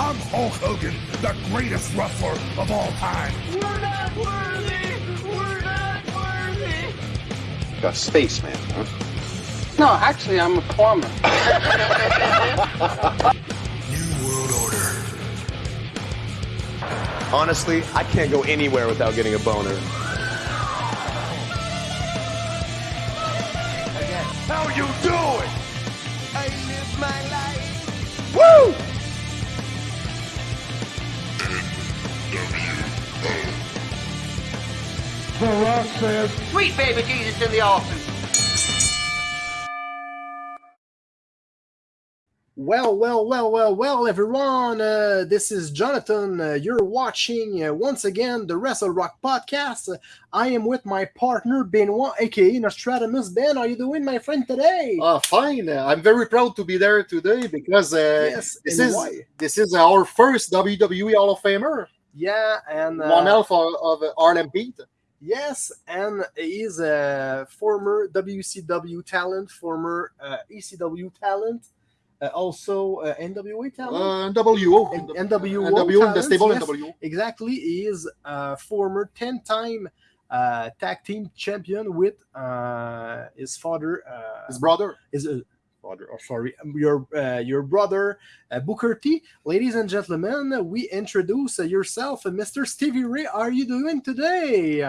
I'm Hulk Hogan, the greatest wrestler of all time. We're not worthy! We're not worthy! A spaceman, huh? No, actually, I'm a plumber. New World Order. Honestly, I can't go anywhere without getting a boner. Says, Sweet baby Jesus in the office. Well, well, well, well, well, everyone. Uh, this is Jonathan. Uh, you're watching uh, once again the Wrestle Rock podcast. Uh, I am with my partner Benoit, aka Nostradamus. Ben, how are you doing, my friend, today? Uh, fine. Uh, I'm very proud to be there today because uh, yes, this is why? this is our first WWE Hall of Famer, yeah, and uh, one half of, of Harlem Heat. Yes, and he's a former WCW talent, former uh, ECW talent, uh, also uh, NWA talent. Uh, NWO. N- NWO, NWO in the stable yes. NWO. Exactly, he is a former ten-time uh, tag team champion with uh, his father. Uh, His brother. his uh, father. Oh, sorry, your uh, your brother uh, Booker T. Ladies and gentlemen, we introduce uh, yourself, uh, Mr. Stevie Ray. How are you doing today?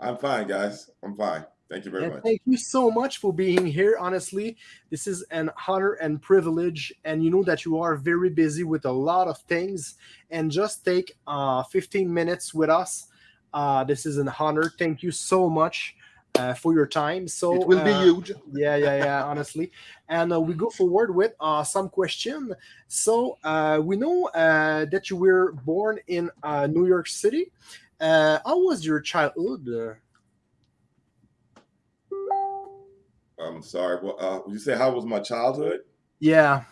I'm fine, guys. I'm fine. Thank you very and much. thank you so much for being here. Honestly, this is an honor and privilege, and you know that you are very busy with a lot of things. And just take uh, 15 minutes with us. Uh, this is an honor. Thank you so much uh, for your time. So It will be uh, huge. yeah yeah yeah honestly and uh, we go forward with uh, some question so uh, we know uh, that you were born in uh, new york city uh, how was your childhood uh, I'm sorry. Well, uh, you say how was my childhood? yeah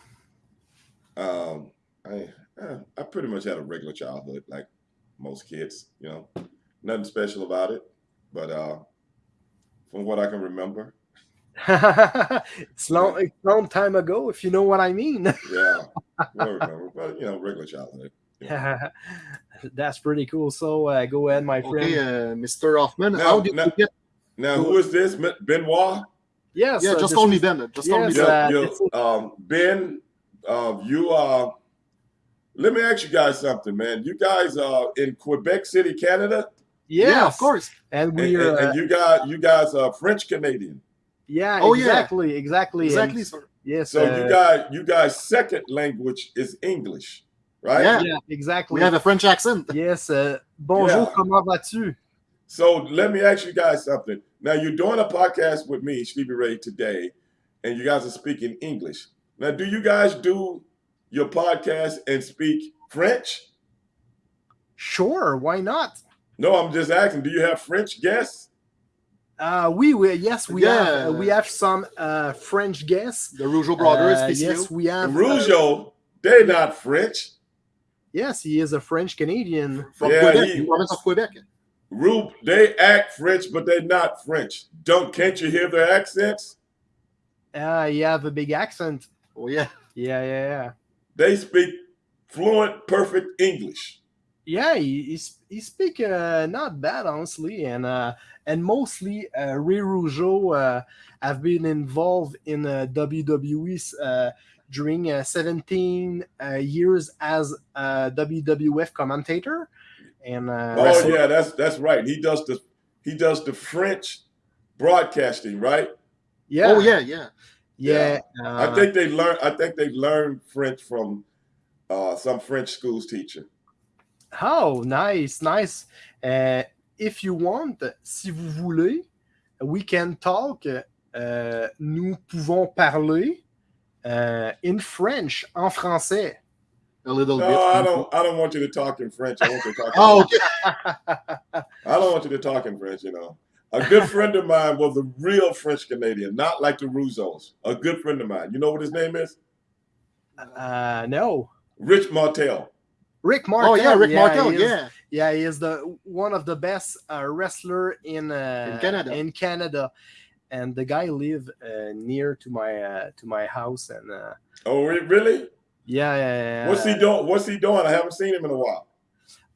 Um, I uh, I pretty much had a regular childhood, like most kids. You know, nothing special about it. But uh, from what I can remember, it's long it's long time ago if you know what i mean yeah, I remember. But you know, regular childhood. that's pretty cool so uh, go ahead my friend Okay, uh, Mr. Huffman. Now- how did now- you get? Now, who is this? Ben- Benoit? yes Yeah, uh, just this call me Ben. Just call me Yes, Ben. uh, You- this you- um, Ben, uh, you are. let me ask you guys something, man. You guys are in Quebec City, Canada, yes, Yeah, of course. and and, we and- are and uh, you guys, you guys are French Canadian. yeah Oh, yeah. exactly exactly and- Exactly, yes So uh, you guys, you guys' second language is English, right? Yeah. yeah exactly We have a French accent. Yes. Uh, bonjour, Yeah. comment vas-tu? So let me ask you guys something. Now you're doing a podcast with me, Stevie Ray, today, and you guys are speaking English. Now, do you guys do your podcast and speak French? Sure, why not? No, I'm just asking. Do you have French guests? Uh, we, we yes, we Yeah. have uh, we have some uh, French guests. The Rougeau brothers. Uh, yes, we have. uh, Rougeau, they're not French. yes, he is a French Canadian. from Yeah, Quebec, he- the province of Quebec. Rube, they act French, but they're not French. Don't can't you hear their accents? Uh, you have a big accent. Oh yeah. Yeah, yeah, yeah. They speak fluent, perfect English. Yeah, he he, sp- he speak uh, not bad honestly, and uh, and mostly uh, Ray Rougeau uh, have been involved in uh, WWE uh, during uh, 17 uh, years as a WWF commentator, and uh, Oh wrestle- yeah, that's that's right. He does the he does the French broadcasting, right? yeah, Oh yeah, yeah. yeah. I uh, think they learn. I think they learned French from uh, some French schools teacher. Oh, nice, nice. Uh, if you want, si vous voulez, we can talk. Uh, nous pouvons parler uh, in French, en français. A little No, bit. I don't. I don't want you to talk in French. I want you to talk. Oh, okay. I don't want you to talk in French. You know, a good friend of mine was a real French Canadian, not like the Rougeaus. A good friend of mine. You know what his name is? Uh, no, Rich Martel. Rick Martel. Oh yeah, Rick Martel. is- Yeah. yeah, he is the one of the best uh, wrestler in uh, In Canada. In Canada, and the guy live uh, near to my uh, to my house, and uh, Oh, re- really? Yeah, yeah, yeah. What's he doing? What's he doing? I haven't seen him in a while.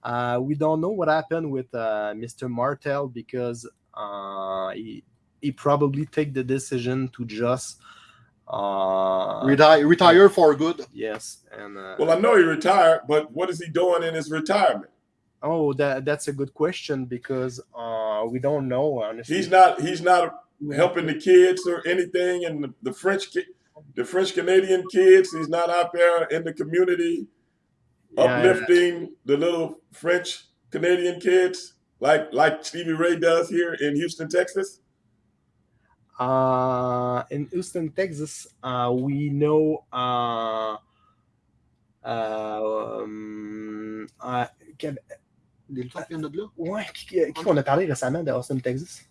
Uh, we don't know what happened with uh, Mr. Martel because uh, he he probably take the decision to just uh, retire, retire for good. yes and uh, Well, I know he retired, but what is he doing in his retirement? oh that that's a good question because uh, we don't know honestly. He's not. He's not helping the kids or anything, and the, the French, ki- the French Canadian kids. He's not out there in the community Yeah, uplifting the little French Canadian kids, like like Stevie Ray does here in Houston, Texas. Uh, in Houston, Texas, uh, we know. Uh, uh, um, uh, quel- Des lutteurs qui viennent de là. ouais, qui, qui qu'on a parlé récemment de Austin, Texas?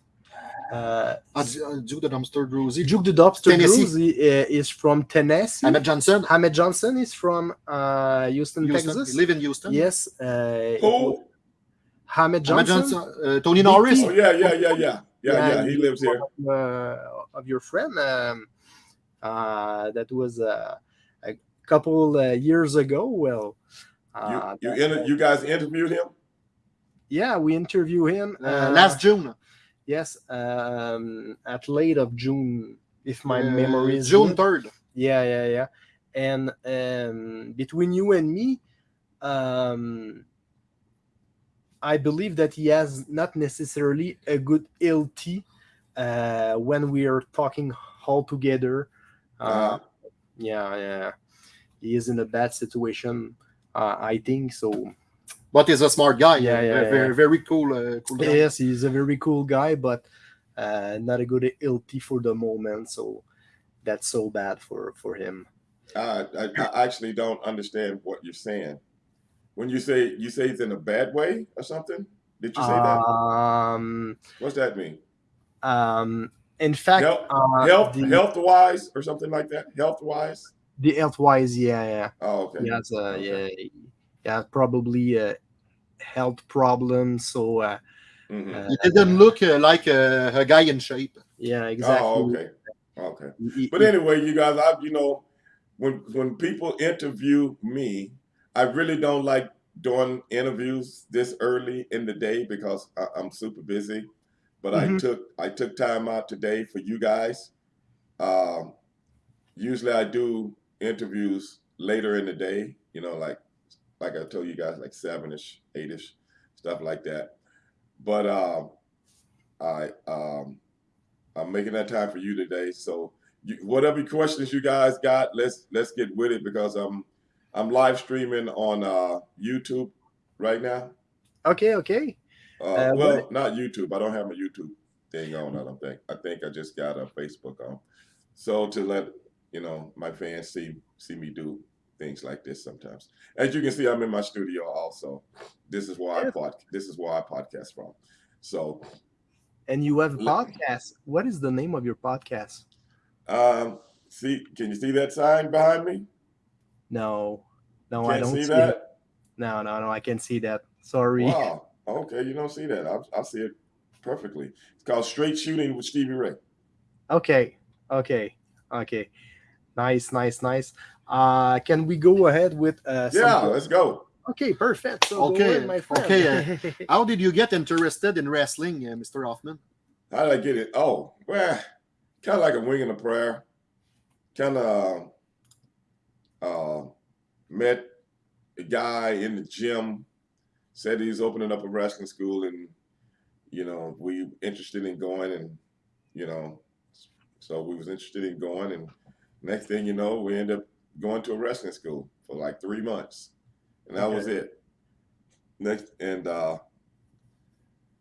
Uh, Ah, ah, Duke de Dumpster Droese. Duke the Dumpster Tennessee. Droese uh, is from Tennessee. Ahmed Johnson. Ahmed Johnson is from uh, Houston, Houston. Texas. He live in Houston. Yes. Uh, Who? Ahmed Ahmed Johnson. Johnson. Uh, Tony Big Norris. Oh yeah, yeah, yeah, yeah, yeah, yeah. He lives here. Uh, of your friend um, uh, that was uh, a couple uh, years ago. Well, You uh, you, inter- you guys interviewed him. yeah, we interview him Uh, last June. Yes, um, at late of June, if my Uh, memory is June 3rd. Yeah, yeah, yeah. And um, between you and me, um, I believe that he has not necessarily a good LT uh, when we are talking all together. Uh, yeah, yeah. He is in a bad situation, uh, I think. So, But he's a smart guy. Yeah, yeah, Very, yeah. very, very cool. Uh, cool guy. yes, he's a very cool guy, but uh, not a good LT for the moment. So, that's so bad for, for him. I, I, I actually don't understand what you're saying. When you say you say it's in a bad way or something, did you say that? Um, What's that mean? um, in fact, Health, uh, health, the, health wise or something like that. Health wise. the health wise, yeah, yeah, Oh, okay. he has, uh, Okay. yeah, yeah, probably a health problem. So, uh, Mhm. uh, He didn't look uh, like a, a guy in shape. yeah, exactly. Oh, okay. Okay. But anyway, you guys, I you know, when when people interview me, I really don't like doing interviews this early in the day because I, I'm super busy. But I Mhm. took I took time out today for you guys. Um, usually I do interviews later in the day, you know, like like I told you guys, like seven ish, eight ish, stuff like that. But um, I um, I'm making that time for you today. So you, whatever questions you guys got, let's let's get with it because I'm I'm live streaming on uh, YouTube right now. okay, okay. Uh, Uh, well, what- not YouTube. I don't have a YouTube thing on. I don't think. I think I just got a Facebook on. So to let you know my fans see see me do things like this sometimes. As you can see, I'm in my studio also. This is where I pod. This is where I podcast from. So And you have a podcast. What is the name of your podcast? um, see, can you see that sign behind me? No, no, I Can't don't see see, it. that. No, no, no, I can't see that. Sorry. Wow. Okay, you don't see that. I, I see it perfectly. It's called Straight Shooting with Stevie Ray. Okay, okay, okay. Nice, nice, nice. Uh, can we go ahead with uh? some- Yeah, let's go. Okay, perfect. So Okay, ahead, my friend. okay, How did you get interested in wrestling, uh, Mr. Huffman? How did I get it? Oh, well, kind of like a wing and a prayer. Kind of uh, met a guy in the gym, said he's opening up a wrestling school, and you know we interested in going, and you know, so we was interested in going, and next thing you know, we end up going to a wrestling school for like three months, and that was it. Next and uh,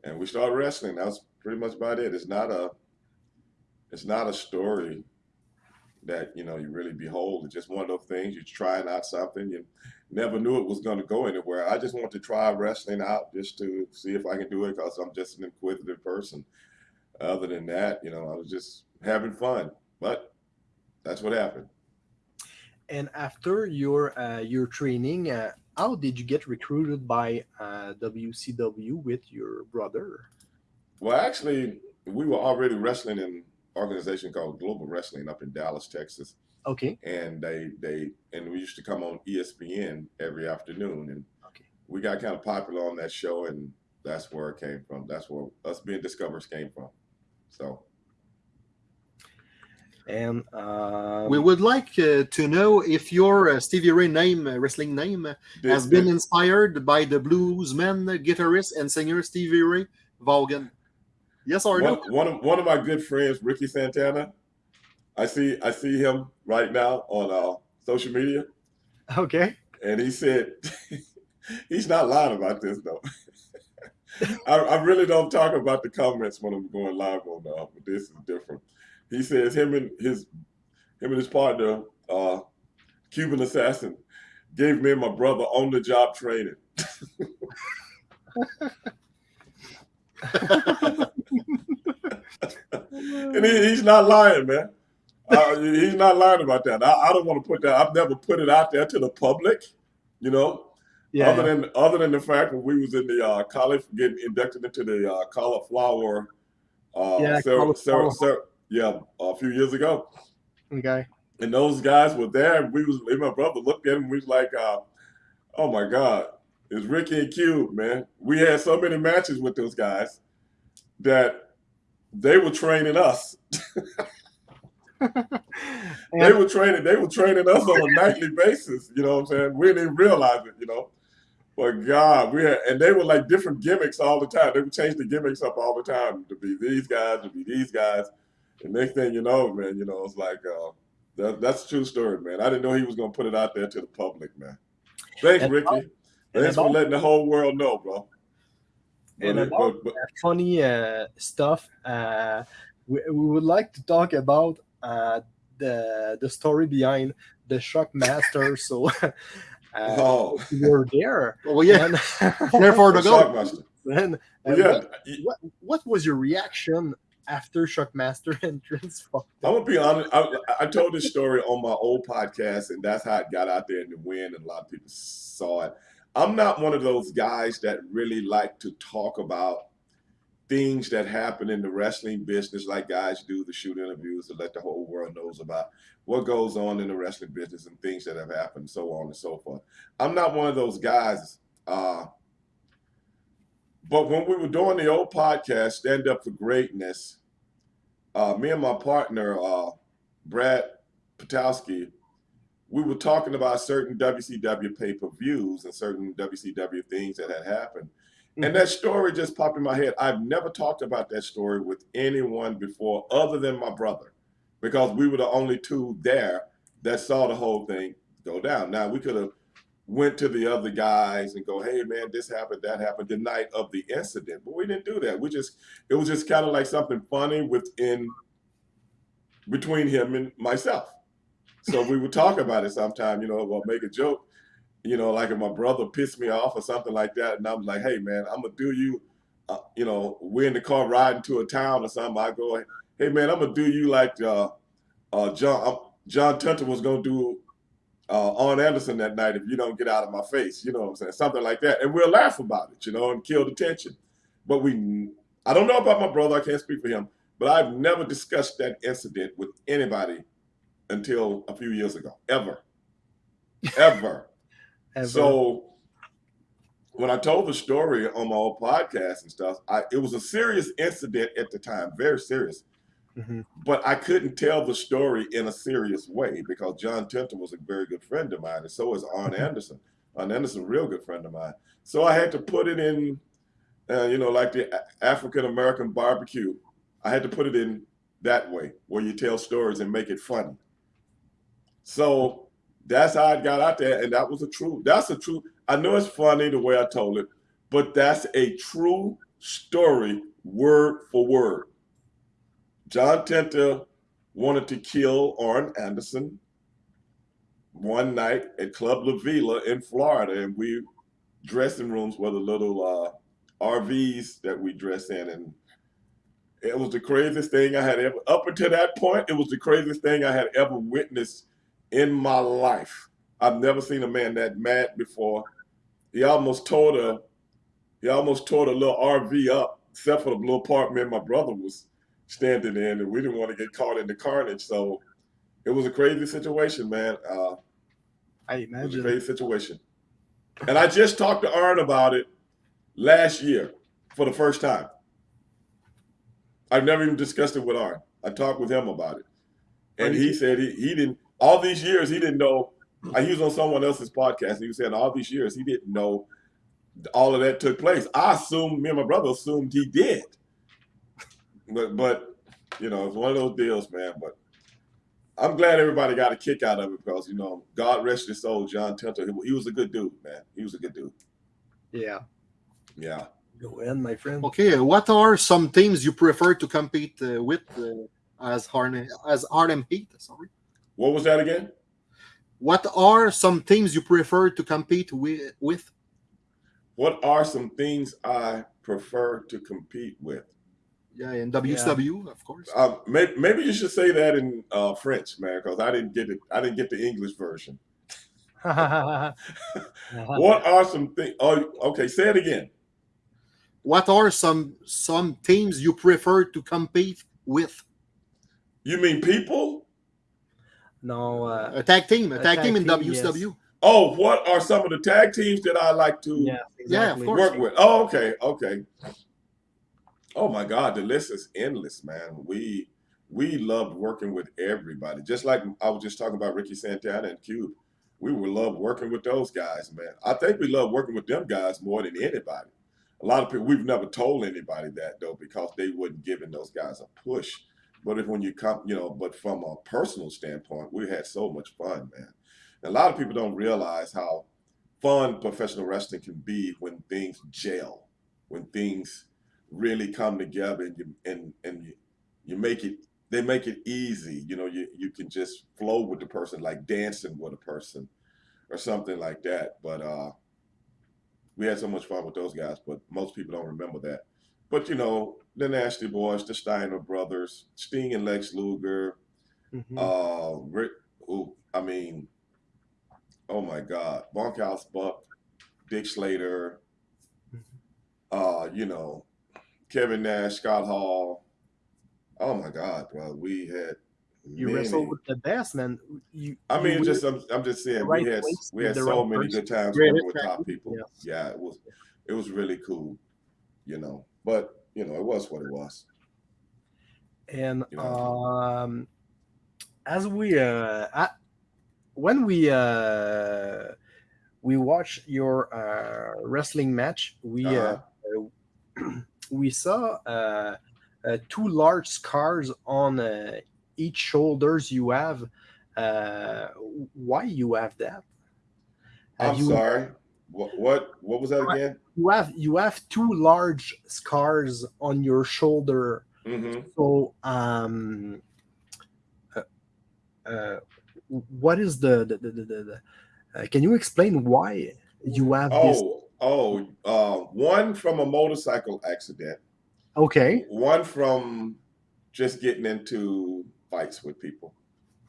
and we started wrestling. That was pretty much about it. It's not a it's not a story that you know you really behold. It's just one of those things. You're trying out something. You never knew it was going to go anywhere. I just want to try wrestling out just to see if I can do it because I'm just an inquisitive person. Other than that, you know, I was just having fun. But that's what happened. And after your uh, your training, uh, how did you get recruited by uh, WCW with your brother? Well, actually, we were already wrestling in organization called Global Wrestling up in Dallas, Texas. Okay. and they they and we used to come on ESPN every afternoon, and Okay. we got kind of popular on that show, and that's where it came from. That's where us being discovered came from. So And um, We would like uh, to know if your uh, Stevie Ray name, uh, wrestling name, uh, has been this- inspired by the bluesman, guitarist, and singer Stevie Ray Vaughan. Yes or one, no? one of one of my good friends, Ricky Santana. I see I see him right now on uh, social media, okay. and he said he's not lying about this though. I, I really don't talk about the comments when I'm going live on uh, but this is different. He says him and his him and his partner, uh, Cuban assassin, gave me and my brother on the job training. and he, he's not lying, man. Uh, he's not lying about that. I, I don't want to put that. I've never put it out there to the public, you know. Yeah. Other than other than the fact that we was in the uh, college getting inducted into the uh, cauliflower, uh, Yeah, cer- cauliflower. cer- cer- yeah, a few years ago, okay. and those guys were there. And we was, and my brother looked at him. We was like, uh, "Oh my God, it's Ricky and Cube, man." We had so many matches with those guys that they were training us. They were training. They were training us on a nightly basis. You know what I'm saying? We didn't even realize it. You know, but God, we had, and they were like different gimmicks all the time. They would change the gimmicks up all the time to be these guys, to be these guys. And next thing you know, man, you know, it's like uh, that, that's a true story, man. I didn't know he was gonna put it out there to the public, man. Thanks, Ricky. Thanks for letting the whole world know, bro. And about- but, but funny uh, stuff. Uh, we, we would like to talk about uh, the the story behind the Shockmaster. so uh, oh, you were there. Oh yeah, And, therefore the. Shockmaster. and, Well, yeah, what, what, what was your reaction after Shockmaster entrance? I'm gonna be honest. I, I told this story on my old podcast, and that's how it got out there in the wind, and a lot of people saw it. I'm not one of those guys that really like to talk about things that happen in the wrestling business, like guys do the shoot interviews to let the whole world knows about what goes on in the wrestling business and things that have happened, so on and so forth. I'm not one of those guys. Uh, but when we were doing the old podcast, Stand Up for Greatness, uh, me and my partner, uh, Brad Patowski, we were talking about certain WCW pay per views and certain WCW things that had happened. And mm-hmm. that story just popped in my head. I've never talked about that story with anyone before other than my brother because we were the only two there that saw the whole thing go down. Now, we could have went to the other guys and go, hey, man, this happened, that happened the night of the incident. But we didn't do that. We just, it was just kind of like something funny within, between him and myself. So we would talk about it sometime, you know, or make a joke, you know, like if my brother pissed me off or something like that. And I'm like, hey, man, I'm to do you, uh, you know, we're in the car riding to a town or something. I go, hey, man, I'm to do you like uh, uh, John, John Tenta was going to do uh, Arn Anderson that night if you don't get out of my face, you know what I'm saying? Something like that. And we'll laugh about it, you know, and kill the tension. But we, I don't know about my brother, I can't speak for him, but I've never discussed that incident with anybody until a few years ago, ever. Ever. Ever. So when I told the story on my old podcast and stuff, I, it was a serious incident at the time, very serious Mhm. but I couldn't tell the story in a serious way because John Tenta was a very good friend of mine, and so is Arn Anderson. Arn Anderson, real good friend of mine. So I had to put it in, uh, you know, like the African American barbecue. I had to put it in that way, where you tell stories and make it funny. So that's how I got out there, and that was a true. That's a true. I know it's funny the way I told it, but that's a true story, word for word. John Tenta wanted to kill Arn Anderson one night at Club La Vela in Florida, and we dressing rooms were the little uh, RVs that we dress in, and it was the craziest thing I had ever. Up until that point, it was the craziest thing I had ever witnessed in my life. I've never seen a man that mad before. He almost tore the, he almost tore the little RV up, except for the little part me and my brother was standing in, and we didn't want to get caught in the carnage. So it was a crazy situation, man. Uh, I it was a imagine. crazy situation. And I just talked to Arn about it last year for the first time. I've never even discussed it with Arn. I talked with him about it. And he said he, he didn't, all these years, he didn't know. uh, He was on someone else's podcast. And he was saying all these years, he didn't know all of that took place. I assumed, me and my brother assumed he did. But, but you know, it's one of those deals, man. But I'm glad everybody got a kick out of it because, you know, God rest his soul, John Tenta. He, he was a good dude, man. He was a good dude. Yeah. Yeah. Go in, my friend. Okay, what are some teams you prefer to compete uh, with uh, as Harlem as Harlem Heat? Sorry. What was that again? What are some teams you prefer to compete with? with? What are some things I prefer to compete with? Yeah, in WCW, of course. Um, maybe, maybe you should say that in uh, French, man, because I didn't get it. I didn't get the English version. What are some things? Oh, okay. Say it again. What are some some teams you prefer to compete with? You mean people? No, uh, A tag team, a, A tag, tag team in team, yes. Oh, what are some of the tag teams that I like to yeah, Yeah, exactly. course. work with? Oh, okay, okay. Oh my God, the list is endless, man. We we loved working with everybody. Just like I was just talking about Ricky Santana and Cube. We would love working with those guys, man. I think we love working with them guys more than anybody. A lot of people we've never told anybody that though, because they wouldn't giving those guys a push. But if when you come, you know, but from a personal standpoint, we had so much fun, man. And a lot of people don't realize how fun professional wrestling can be when things gel, when things really come together and you and and you, you make it they make it easy. You know, you you can just flow with the person like dancing with a person or something like that. But uh we had so much fun with those guys, but most people don't remember that. But you know, the Nasty Boys, the Steiner brothers, Sting and Lex Luger, Mhm. uh, Rick, who, I mean, oh my God, Bunkhouse Buck, Dick Slater, uh, you know, Kevin Nash, Scott Hall. Oh my God, bro, we had. you many- wrestle with the best, man. You, I mean, just I'm, I'm just saying right we had we had so right many person. good times Great working with top people. yes. Yeah, it was it was really cool, you know. But you know, it was what it was. and You know. um as we uh at, when we uh we watch your uh wrestling match we uh, uh we saw uh, uh two large scars on uh, each shoulders you have uh why you have that Have I'm you, sorry. What what what was that again? you have you have two large scars on your shoulder hmm So, um, uh, uh, what is the the the, the, the, uh, can you explain why you have this? Oh oh, uh, one from a motorcycle accident. Okay, One from just getting into fights with people.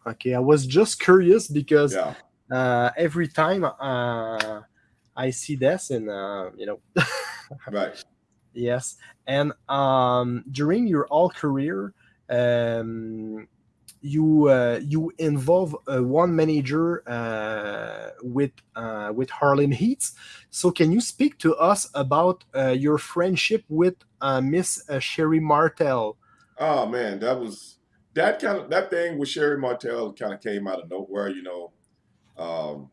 okay. I was just curious because Yeah. uh, every time uh, I see this, and uh, you know, Right. yes, and um, during your all career, um, you uh, you involve uh, one manager uh, with uh, with Harlem Heats. So can you speak to us about uh, your friendship with uh, Miss uh, Sherri Martel? Oh man, that was that kind of that thing with Sherri Martel kind of came out of nowhere. You know, um,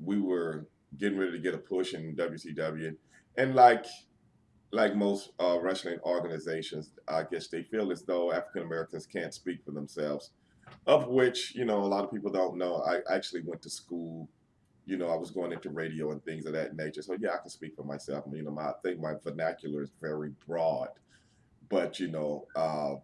we were getting ready to get a push in WCW, and like like most uh, wrestling organizations, I guess they feel as though African Americans can't speak for themselves. Of which, you know, a lot of people don't know. I actually went to school. You know, I was going into radio and things of that nature. So yeah, I can speak for myself. You know, my, I think my vernacular is very broad. But you know, uh,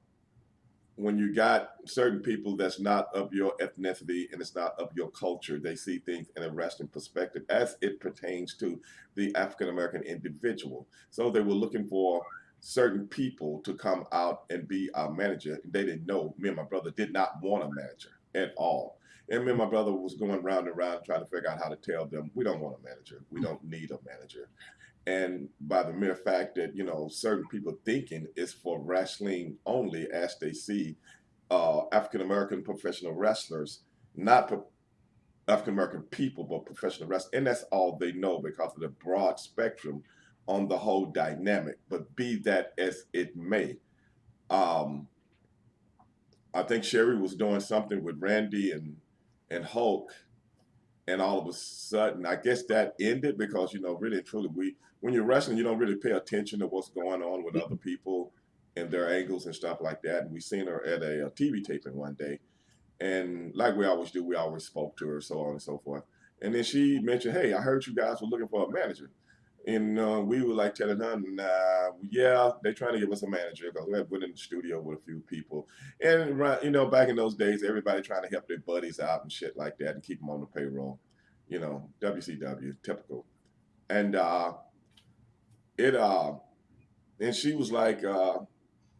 when you got certain people that's not of your ethnicity and it's not of your culture, they see things in a wrestling perspective as it pertains to the African American individual. So they were looking for certain people to come out and be our manager. They didn't know me and my brother did not want a manager at all. And me and my brother was going round and round trying to figure out how to tell them we don't want a manager. We mm. don't need a manager. And by the mere fact that, you know, certain people thinking it's for wrestling only as they see uh, African American professional wrestlers, not pro- African American people, but professional wrestlers, and that's all they know because of the broad spectrum on the whole dynamic. But be that as it may, um, I think Sherri was doing something with Randy and and Hulk, and all of a sudden, I guess that ended because you know, really and truly, we when you're wrestling, you don't really pay attention to what's going on with other people and their angles and stuff like that. And we seen her at a, a TV taping one day, and like we always do, we always spoke to her, so on and so forth. And then she mentioned, "Hey, I heard you guys were looking for a manager." And uh, we were like telling her, nah, yeah, they're trying to give us a manager because we had been in the studio with a few people. And, you know, back in those days, everybody trying to help their buddies out and shit like that and keep them on the payroll. You know, WCW, typical. And uh, it, uh, and she was like, uh,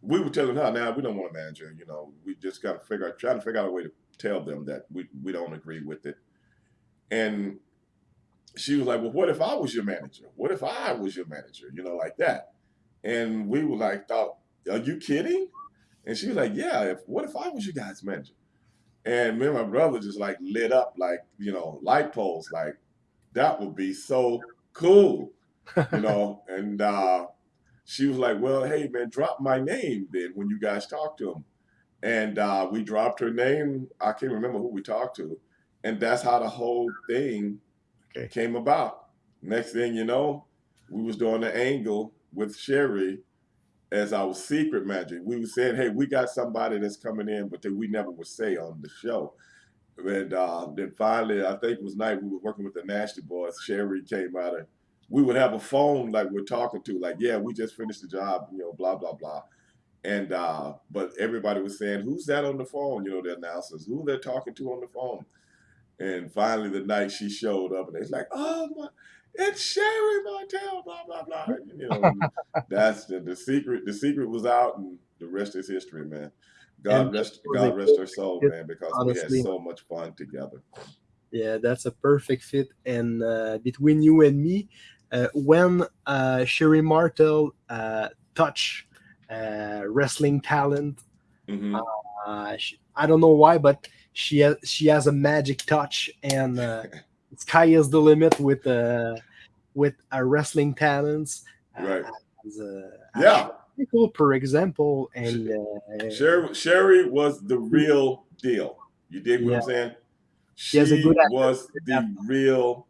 we were telling her, now we don't want a manager. You know, we just got to figure out, trying to figure out a way to tell them that we, we don't agree with it. And she was like, Well, what if I was your manager? What if I was your manager? You know, like that. And we were like, thought, are you kidding? And she was like, Yeah, if what if I was your guys' manager? And me and my brother just like lit up like, you know, light poles, like that would be so cool. You know, and uh she was like, Well, hey man, drop my name then when you guys talk to him. And uh we dropped her name. I can't remember who we talked to. And that's how the whole thing Okay. came about. Next thing you know, we was doing the angle with Sherri as our secret magic. We were saying, hey, we got somebody that's coming in, but that we never would say on the show. And uh, then finally, I think it was night we were working with the Nasty Boys. Sherri came out and we would have a phone like we're talking to, like, yeah, we just finished the job, you know, blah, blah, blah. And uh, but everybody was saying, who's that on the phone? You know, the announcers, who they're talking to on the phone. And finally, the night she showed up, and it's like, oh my, it's Sherri Martel, blah blah blah. You know, that's the, the secret. The secret was out, and the rest is history, man. God And rest, God rest her soul, fit, man, because honestly. we had so much fun together. Yeah, that's a perfect fit. And uh, between you and me, uh, when uh, Sherry Martel uh, touch uh, wrestling talent, hmm uh, she, I don't know why, but she has she has a magic touch, and uh, sky is the limit with uh, with uh, wrestling talents. uh, Right. As, uh, Yeah. People, for example, and Sherri, Sherri was the real deal. You dig what I'm saying? She has a good was the real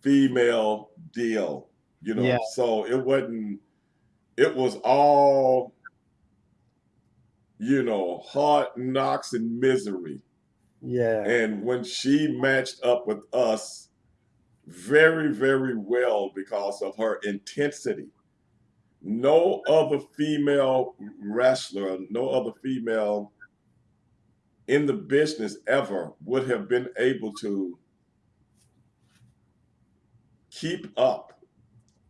female deal. You know, Yeah. so it wasn't. It was all, you know, hard knocks and misery. Yeah, And when she matched up with us very, very well because of her intensity, no other female wrestler, no other female in the business ever would have been able to keep up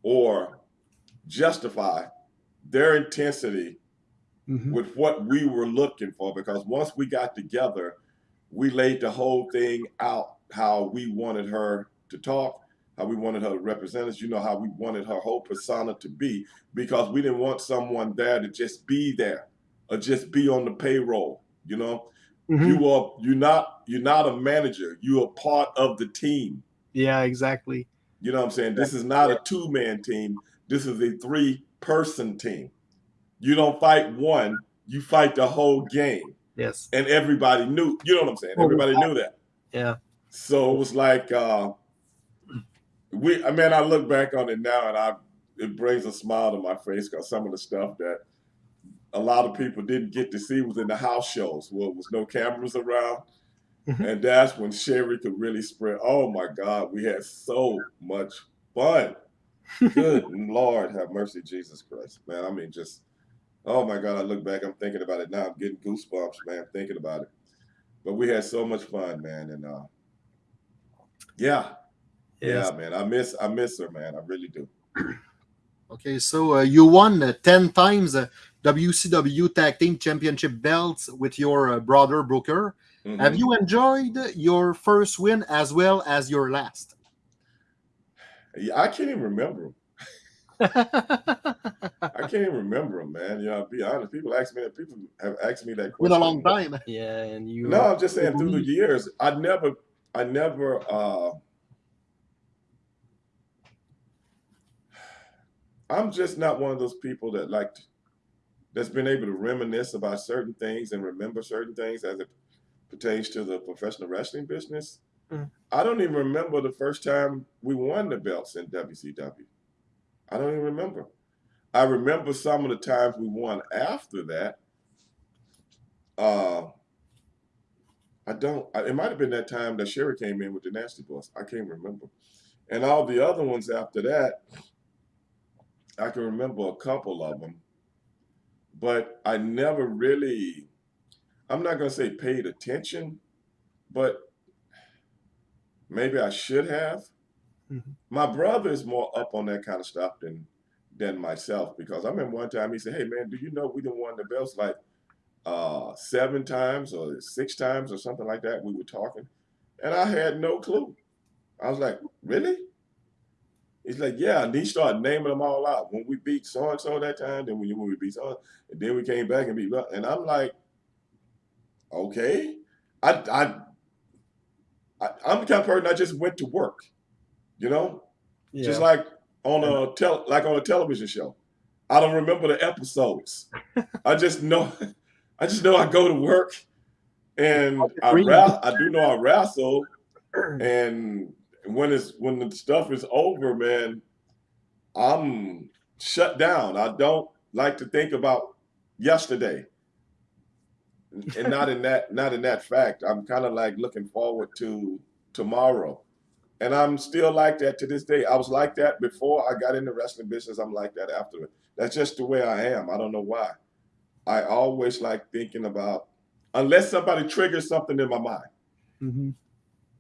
or justify their intensity Mhm. with what we were looking for because once we got together, we laid the whole thing out how we wanted her to talk, how we wanted her to represent us, you know, how we wanted her whole persona to be because we didn't want someone there to just be there or just be on the payroll, you know. Mhm. You are you're not you're not a manager, you are part of the team. yeah, exactly. You know what I'm saying? This is not a two man team. This is a three person team. You don't fight one, you fight the whole game. Yes, And everybody knew, you know what I'm saying? Everybody knew that. yeah. So it was like uh we I mean I look back on it now and I it brings a smile to my face because some of the stuff that a lot of people didn't get to see was in the house shows where there was no cameras around. Mhm. And that's when Sherri could really spread. Oh my God, we had so much fun. Good Lord, have mercy, Jesus Christ, man. I mean, just oh my God, I look back, I'm thinking about it now. I'm getting goosebumps, man, thinking about it. But we had so much fun, man, and uh, yeah, Yes. yeah, man. I miss, I miss her, man. I really do. Okay, so uh, you won uh, 10 times uh, WCW Tag Team Championship belts with your uh, brother Booker. Mhm. Have you enjoyed your first win as well as your last? Yeah, I can't even remember. I can't even remember them, man. You know, to be honest, people ask me that. People have asked me that Been question. a long time. yeah, and you. No, I'm just saying through the years, I never, I never. uh I'm just not one of those people that like to, that's been able to reminisce about certain things and remember certain things as it pertains to the professional wrestling business. Mm. I don't even remember the first time we won the belts in WCW. I don't even remember. I remember some of the times we won after that. Uh, I don't. It might have been that time that Sherri came in with the Nasty Boys. I can't remember. And all the other ones after that, I can remember a couple of them, but I never really. I'm not gonna say paid attention, but maybe I should have. Mhm. My brother is more up on that kind of stuff than than myself because I remember one time he said, "Hey man, do you know we done won the belts like uh, seven times or six times or something like that?" We were talking, and I had no clue. I was like, "Really?" He's like, "Yeah," and he started naming them all out. When we beat so and so that time, then when when we beat so, and then we came back and beat, and I'm like, "Okay." I I, I I'm the kind of person I just went to work, you know. yeah. Just like on a tel- like on a television show. I don't remember the episodes. I just know I just know I go to work and I ra- I do know I wrestle and when it's when the stuff is over, man, I'm shut down. I don't like to think about yesterday. And not in that not in that fact. I'm kind of like looking forward to tomorrow. And I'm still like that to this day. I was like that before I got in the wrestling business. I'm like that after it. That's just the way I am. I don't know why. I always like thinking about, unless somebody triggers something in my mind. Mhm.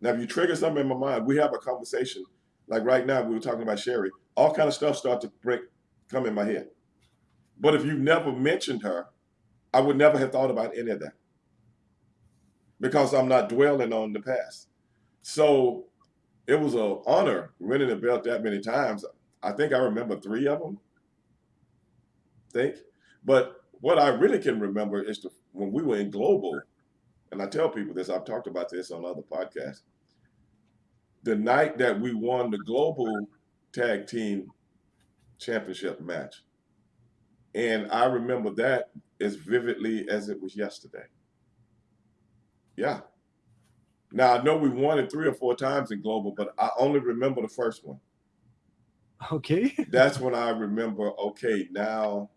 Now, if you trigger something in my mind, we have a conversation. Like right now, we were talking about Sherri. All kind of stuff start to break, come in my head. But if you never mentioned her, I would never have thought about any of that because I'm not dwelling on the past. So it was an honor winning the belt that many times. I think I remember three of them. Think, but what I really can remember is the, when we were in global, and I tell people this. I've talked about this on other podcasts. The night that we won the global tag team championship match, and I remember that as vividly as it was yesterday. Yeah. Now I know we won it three or four times in global, but I only remember the first one. Okay. That's when I remember. Okay, now,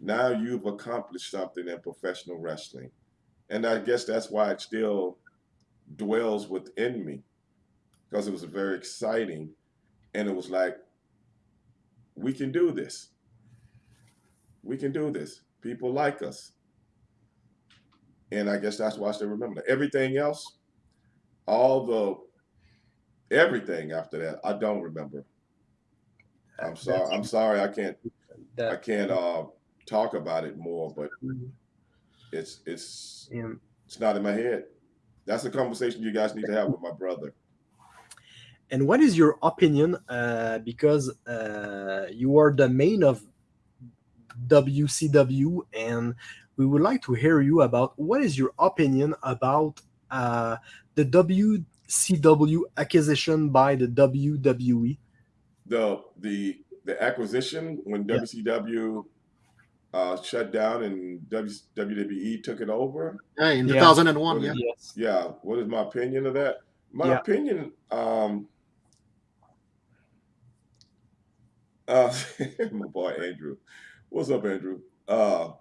now you've accomplished something in professional wrestling, and I guess that's why it still dwells within me, because it was very exciting, and it was like, we can do this. We can do this. People like us. And I guess that's why I still remember that. Everything else, all the everything after that, I don't remember. I'm sorry. I'm sorry. I can't. I can't uh, talk about it more. But it's it's yeah. it's not in my head. That's a conversation you guys need to have with my brother. And what is your opinion? Uh, because uh, you are the main of WCW, and we would like to hear you about what is your opinion about uh, the WCW acquisition by the? WWE. The the the acquisition when Yeah. WCW uh, shut down and w, WWE took it over. Yeah, in Yeah. 2001. Yeah. Yes. Yeah. What is my opinion of that? My Yeah. opinion. Um, uh, my boy Andrew. What's up, Andrew? Uh,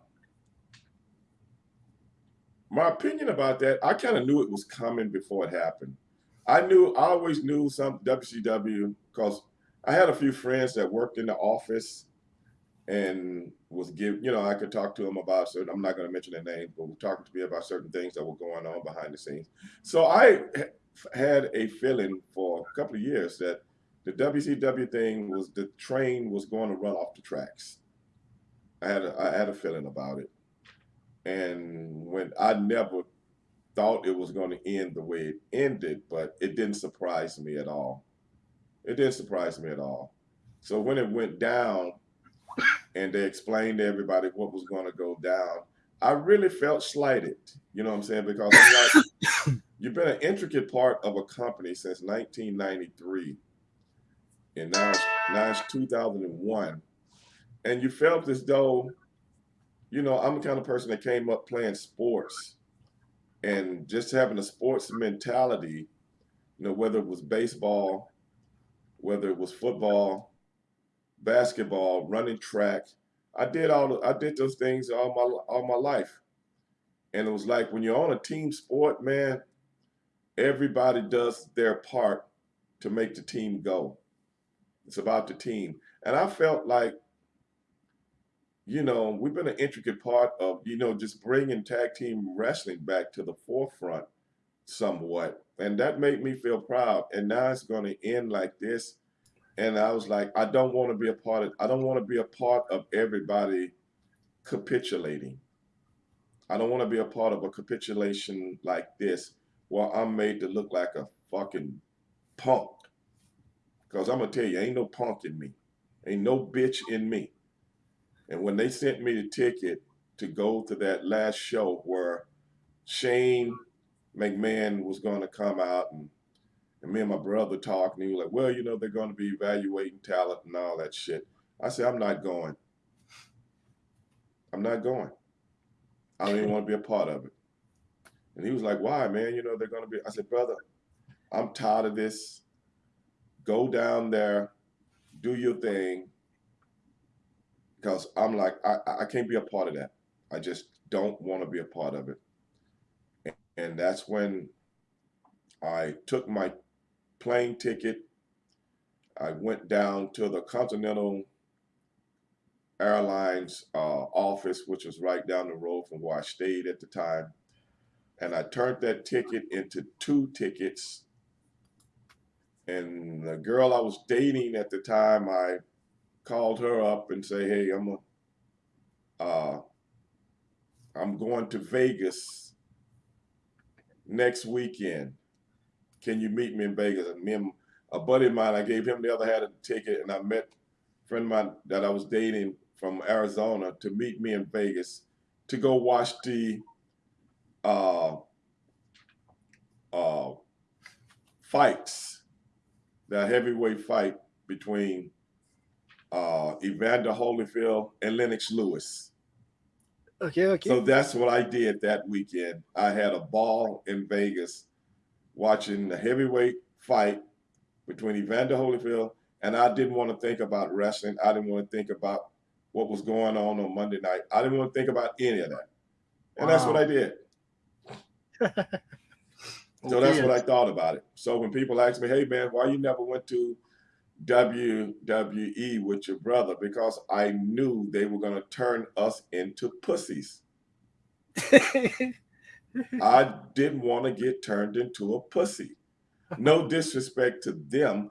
my opinion about that, I kind of knew it was coming before it happened. I knew, I always knew some WCW because I had a few friends that worked in the office and was give, you know, I could talk to them about certain. I'm not going to mention their names, but were talking to me about certain things that were going on behind the scenes. So I had a feeling for a couple of years that the WCW thing was the train was going to run off the tracks. I had a, I had a feeling about it, and when I never thought it was going to end the way it ended, but it didn't surprise me at all. It didn't surprise me at all. So when it went down and they explained to everybody what was going to go down, I really felt slighted. You know what I'm saying? Because I'm like, you've been an intricate part of a company since 1993, and now it's, now it's 2001, and you felt as though, you know, I'm the kind of person that came up playing sports, and just having a sports mentality, you know, whether it was baseball, whether it was football, basketball, running track. I did all I did those things all my all my life. And it was like when you're on a team sport, man, everybody does their part to make the team go. It's about the team. And I felt like you know, we've been an intricate part of, you know, just bringing tag team wrestling back to the forefront somewhat. And that made me feel proud. And now it's going to end like this and I was like, I don't want to be a part of. I don't want to be a part of everybody capitulating. I don't want to be a part of a capitulation like this, where I'm made to look like a fucking punk. Because I'm gonna tell you, ain't no punk in me, ain't no bitch in me. And when they sent me the ticket to go to that last show where Shane McMahon was going to come out and and me and my brother talked, and he was like, well, you know, they're going to be evaluating talent and all that shit. I said, I'm not going. I'm not going. I don't even want to be a part of it. And he was like, why, man? You know, they're going to be. I said, brother, I'm tired of this. Go down there, do your thing. Because I'm like, I, I can't be a part of that. I just don't want to be a part of it. And that's when I took my plane ticket. I went down to the Continental Airlines uh, office, which was right down the road from where I stayed at the time. And I turned that ticket into two tickets. And the girl I was dating at the time, I called her up and say, "Hey, I'm a, uh, I'm going to Vegas next weekend can you meet me in Vegas? And me and a buddy of mine, I gave him the other half of the ticket, and I met a friend of mine that I was dating from Arizona to meet me in Vegas to go watch the uh, uh, fights, the heavyweight fight between uh, Evander Holyfield and Lennox Lewis. Okay, okay. So that's what I did that weekend. I had a ball in Vegas watching the heavyweight fight between Evander Holyfield, and I didn't want to think about wrestling. I didn't want to think about what was going on on Monday night. I didn't want to think about any of that. And wow. that's what I did. so that's what I thought about it. So when people ask me, hey, man, why you never went to WWE with your brother? Because I knew they were going to turn us into pussies. I didn't want to get turned into a pussy. No disrespect to them.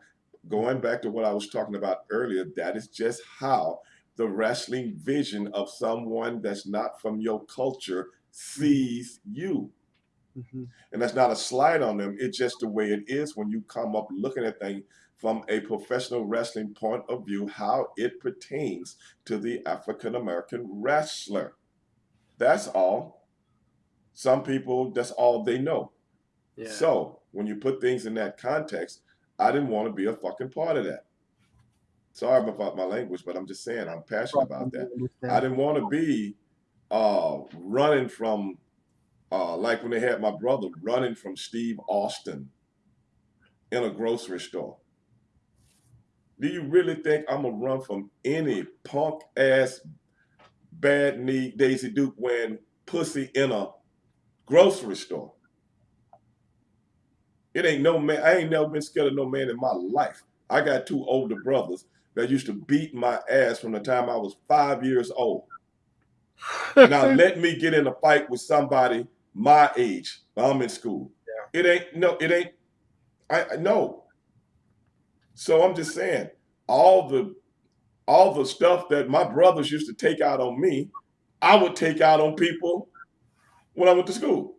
Going back to what I was talking about earlier, that is just how the wrestling vision of someone that's not from your culture sees you. Mm-hmm. And that's not a slight on them. It's just the way it is when you come up looking at things from a professional wrestling point of view, how it pertains to the African American wrestler. That's all. Some people, that's all they know. Yeah. So when you put things in that context, I didn't want to be a fucking part of that. Sorry about my language, but I'm just saying I'm passionate about that. I didn't want to be uh, running from, uh, like when they had my brother running from Steve Austin in a grocery store. Do you really think I'm gonna run from any punk ass bad knee Daisy Duke wearing pussy in a grocery store. It ain't no man. I ain't never been scared of no man in my life. I got two older brothers that used to beat my ass from the time I was five years old. now let me get in a fight with somebody my age while I'm in school. Yeah. It ain't no, it ain't. I no. So I'm just saying, all the all the stuff that my brothers used to take out on me, I would take out on people when I went to school.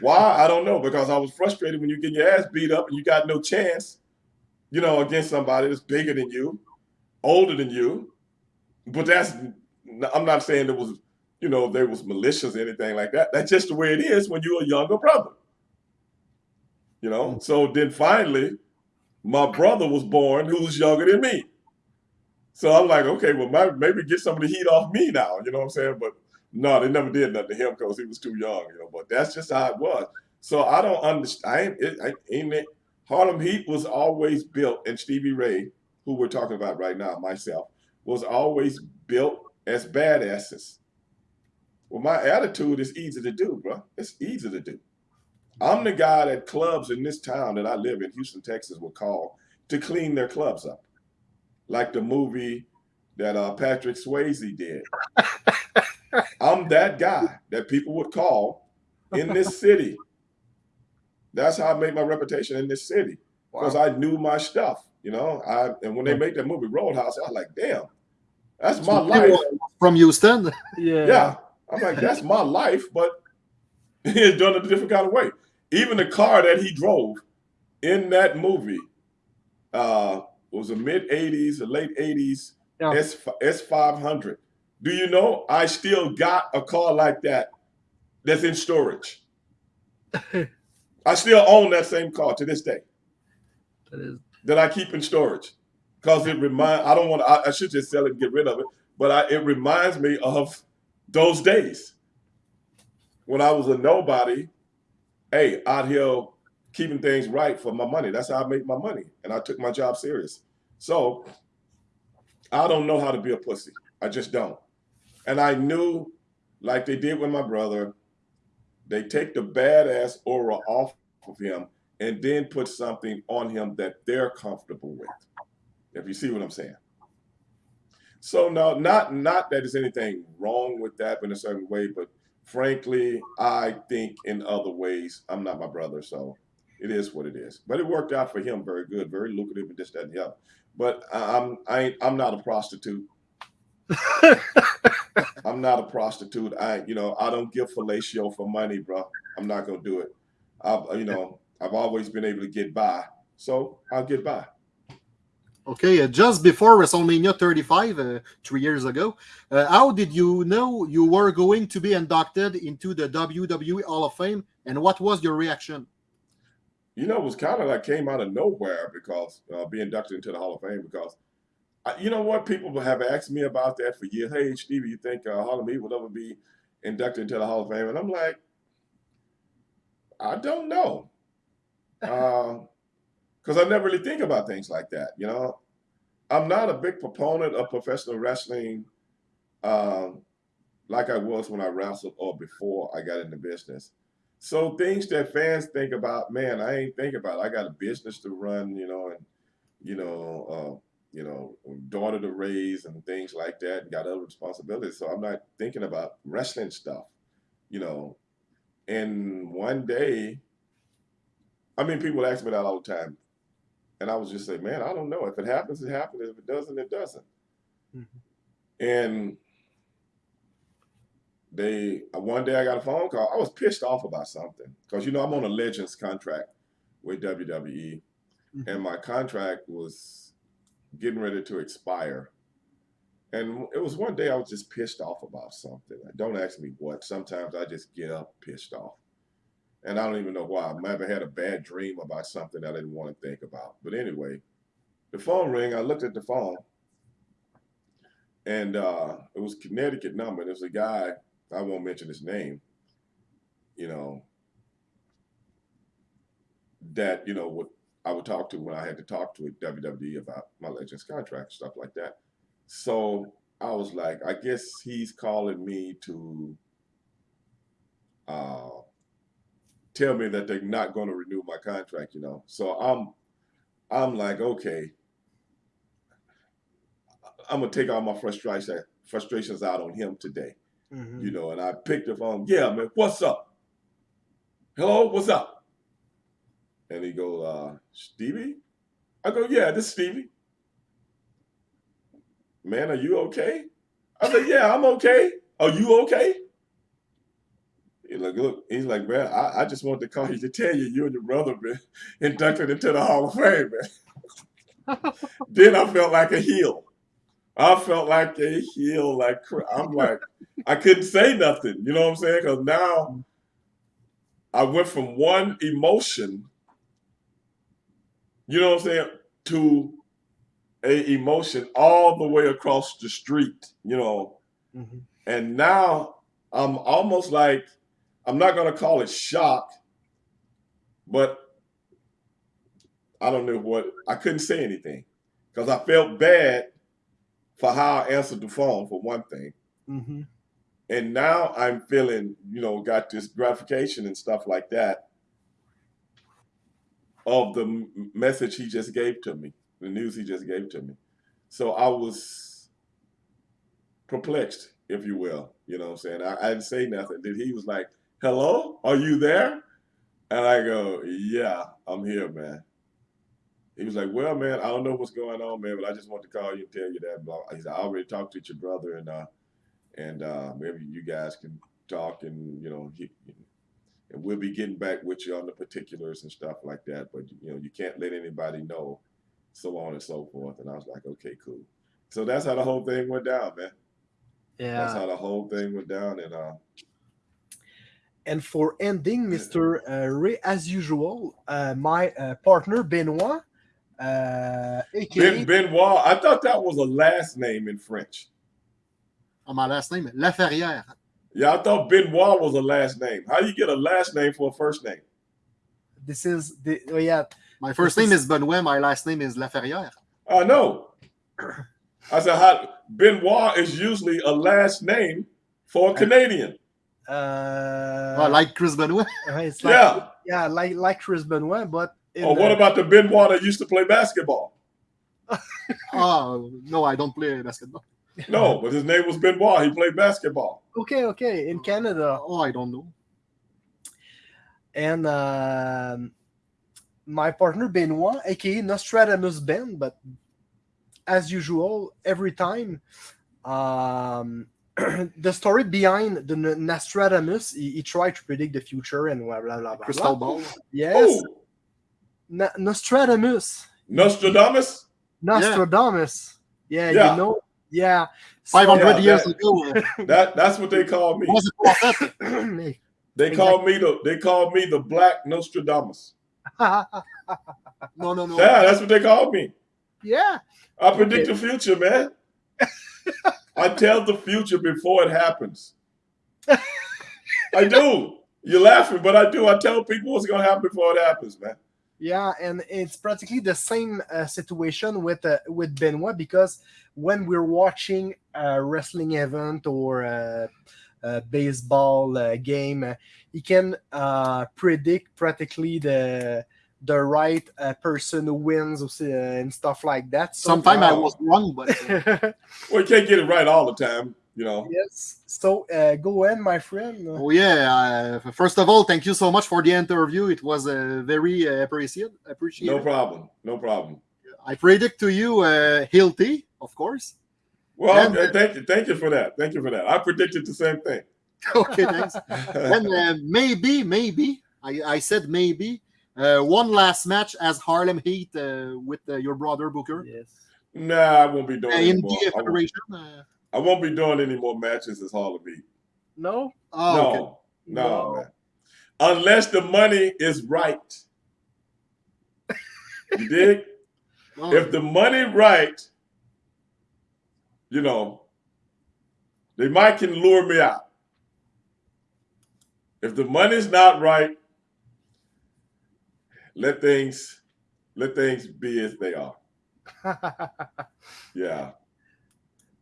Why? I don't know. Because I was frustrated when you get your ass beat up and you got no chance, you know, against somebody that's bigger than you. older than you, but that's I'm not saying there was, you know, there was malicious or anything like that. That's just the way it is when you're a younger brother. You know, mm. so then finally, my brother was born who was younger than me. So I'm like, okay, well, my, maybe get some of the heat off me now. You know what I'm saying? But no, they never did nothing to him because he was too young. You know, but that's just how it was. So I don't understand. I ain't, I ain't it, Harlem Heat was always built, and Stevie Ray, who we're talking about right now, myself, was always built as badasses. Well, my attitude is easy to do, bro. It's easy to do. I'm the guy that clubs in this town that I live in, Houston, Texas, will call to clean their clubs up, like the movie that uh, Patrick Swayze did. I'm that guy that people would call in this city. That's how I made my reputation in this city because wow. I knew my stuff. You know, I and when they make that movie Roadhouse, I was like, damn, that's my life. From Houston? Yeah. Yeah. I'm like, that's my life, but he's done it a different kind of way. Even the car that he drove in that movie uh, was a mid 80s, a late 80s yeah. S S500. Do you know I still got a car like that that's in storage? I still own that same car to this day. That is that I keep in storage because it remind. I don't want to. I, I, should just sell it and get rid of it, but I, it reminds me of those days when I was a nobody. Hey, out here keeping things right for my money. That's how I make my money, and I took my job serious. So I don't know how to be a pussy. I just don't. And I knew, like they did with my brother, they take the badass aura off of him and then put something on him that they're comfortable with. If you see what I'm saying. So no, not not that there's anything wrong with that in a certain way, but frankly, I think in other ways, I'm not my brother, so it is what it is. But it worked out for him very good, very lucrative, and this, that, and the other. But I'm I ain't, I'm not a prostitute. I'm not a prostitute. I you know I don't give fellatio for money, bro. I'm not gonna do it. I've you know I've always been able to get by, so I'll get by. Okay, uh, just before WrestleMania 35, uh, three years ago, uh, how did you know you were going to be inducted into the WWE Hall of Fame, and what was your reaction? You know, it was kind of like came out of nowhere because uh, be inducted into the Hall of Fame because, I, you know what, people have asked me about that for years. Hey, Stevie, you think uh, Harlem Heat will ever be inducted into the Hall of Fame? And I'm like, I don't know because I never really think about things like that. You know, I'm not a big proponent of professional wrestling um, like I was when I wrestled or before I got into business. So things that fans think about, man, I ain't think about. I got a business to run, you know, and you know, uh, you know, daughter to raise and things like that, and got other responsibilities. So I'm not thinking about wrestling stuff, you know. And one day, I mean, people ask me that all the time. And I was just say, man, I don't know. If it happens, it happens. If it doesn't, it doesn't. Mm-hmm. And they one day I got a phone call. I was pissed off about something because you know I'm on a Legends contract with WWE, mm-hmm. and my contract was getting ready to expire. And it was one day I was just pissed off about something. Don't ask me what. Sometimes I just get up pissed off and I don't even know why. I might have had a bad dream about something I didn't want to think about. But anyway, the phone rang. I looked at the phone, and uh, it was Connecticut number. And it was a guy. I won't mention his name. You know that you know what I would talk to when I had to talk to WWE about my Legends contract stuff like that. So I was like, I guess he's calling me to. Uh, tell me that they're not going to renew my contract, you know. So I'm I'm like, okay, I'm gonna take all my frustration frustrations out on him today. Mm-hmm. You know, and I picked the phone, yeah, man, what's up? Hello, what's up? And he goes, uh, Stevie? I go, yeah, this is Stevie. Man, are you okay? I said, yeah, I'm okay. Are you okay? He's like, look, he's like, man, I, I just wanted to call you to tell you you and your brother been inducted into the Hall of Fame, man. then I felt like a heel. I felt like a heel, like I'm like I couldn't say nothing. You know what I'm saying? Because now I went from one emotion, you know what I'm saying, to a emotion all the way across the street. You know, Mhm. and now I'm almost like I'm not gonna call it shock, but I don't know what I couldn't say anything because I felt bad for how I answered the phone for one thing, Mhm. and now I'm feeling you know got this gratification and stuff like that of the message he just gave to me, the news he just gave to me. So I was perplexed, if you will. You know what I'm saying? I, I didn't say nothing. Then he was like, Hello, are you there? And I go, Yeah, I'm here, man. He was like, Well, man, I don't know what's going on, man, but I just want to call you and tell you that. Blah. He said, I already talked to your brother, and uh, and uh, maybe you guys can talk, and you know, he, and we'll be getting back with you on the particulars and stuff like that. But you know, you can't let anybody know, so on and so forth. And I was like, Okay, cool. So that's how the whole thing went down, man. Yeah. That's how the whole thing went down, and uh, And for ending, Mr. Uh, Ray, as usual, uh, my uh, partner Benoit, uh, aka Ben Benoit. I thought that was a last name in French. Oh, my last name, Laferrière. Yeah, I thought Benoit was a last name. How do you get a last name for a first name? this is the oh yeah My first This name is- is Benoit. My last name is Laferrière. I know. I said, how, Benoit is usually a last name for a Canadian. Uh, Oh, like Chris Benoit. uh, it's like Yeah. yeah like like Chris Benoit, but in Or what the- about the Benoit that used to play basketball? Oh, no, I don't play basketball. No, but his name was Benoit. He played basketball. okay okay in Canada Oh, I don't know. and um, my partner Benoit, aka Nostradamus Ben, but as usual, every time um, the story behind the Nostradamus, he, he tried to predict the future and blah blah blah. blah, Crystal blah. ball. Yes, Oh, Na- Nostradamus, Nostradamus? Nostradamus. Yeah, Yeah. you know, yeah. So- 500 Yeah, years that- ago. That that's what they call me. was a. They call me the they call me the Black Nostradamus. No, no, no. Yeah, that's what they call me. yeah, I predict the future, man. I tell the future before it happens. I do. You're laughing, but I do. I tell people what's gonna happen before it happens, man. Yeah, and it's practically the same uh, situation with uh, with Benoit because when we're watching a wrestling event or a, a baseball uh, game, he can uh, predict practically the the right uh, person who wins uh, and stuff like that. So, Sometimes I was wrong, but uh, Well, you can't get it right all the time, you know. yes. So uh, go ahead, my friend. oh yeah. Uh, first of all, thank you so much for the interview. It was uh, very uh, appreciated. Appreciated. No problem. No problem. I predict to you uh, Hilty, of course. Well, And- okay, thank you. Thank you for that. Thank you for that. I predicted the same thing. okay, thanks. and uh, maybe, maybe I, I said maybe uh, one last match as Harlem Heat uh, with uh, your brother Booker Yes. nah, I won't be uh, doing any in more. the I won't, Federation. Uh, I won't be doing any more matches as Harlem of Beat. No. oh, no, okay. no, No. man. Unless the money is right. You dig? Oh, if the money right, you know, they might can lure me out. If the money's not right, let things let things be as they are. Yeah.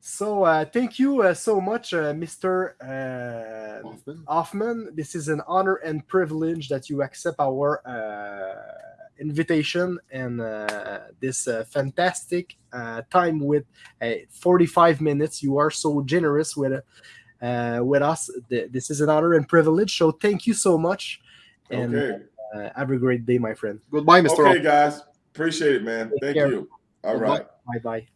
so uh, thank you uh, so much, uh, Mr. Uh, Huffman. Huffman, this is an honor and privilege that you accept our uh, invitation and uh, this uh, fantastic uh, time with uh, 45 minutes. You are so generous with uh, with us. This is an honor and privilege. So thank you so much, and Okay. Uh, have a great day, my friend. Goodbye, Mr. Okay, guys. Appreciate it, man. Take Thank care. you. All Goodbye. right. Bye bye.